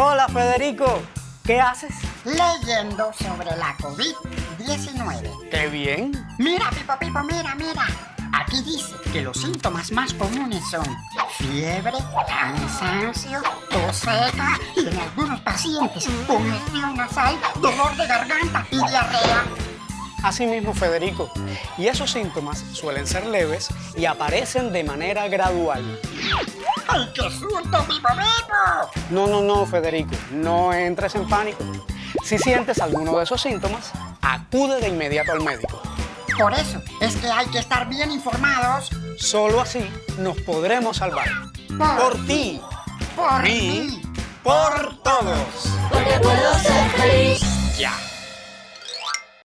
Hola, Federico. ¿Qué haces? Leyendo sobre la COVID-19. ¡Qué bien! Mira, Pipo Pipo, mira, mira. Aquí dice que los síntomas más comunes son fiebre, cansancio, tos seca y en algunos pacientes congestión nasal, dolor de garganta y diarrea. Así mismo, Federico. Y esos síntomas suelen ser leves y aparecen de manera gradual. ¡Ay, qué susto, Pipo Pipo! No, no, no, Federico. No entres en pánico. Si sientes alguno de esos síntomas, acude de inmediato al médico. Por eso es que hay que estar bien informados. Solo así nos podremos salvar. Por ti, Por mí, ti. por todos. Porque puedo ser feliz. Ya.